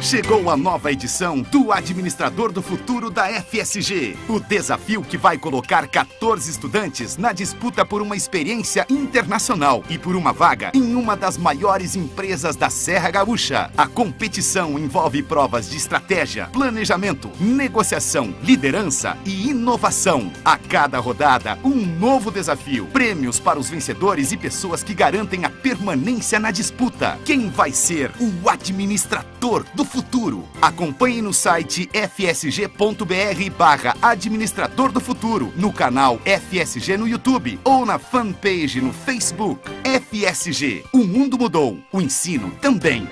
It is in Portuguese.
Chegou a nova edição do Administrador do Futuro da FSG. O desafio que vai colocar 14 estudantes na disputa por uma experiência internacional e por uma vaga em uma das maiores empresas da Serra Gaúcha. A competição envolve provas de estratégia, planejamento, negociação, liderança e inovação. A cada rodada, um novo desafio. Prêmios para os vencedores e pessoas que garantem a permanência na disputa. Quem vai ser o administrador do futuro? Acompanhe no site fsg.br barra administrador do futuro, no canal FSG no YouTube ou na fanpage no Facebook. FSG, o mundo mudou, o ensino também.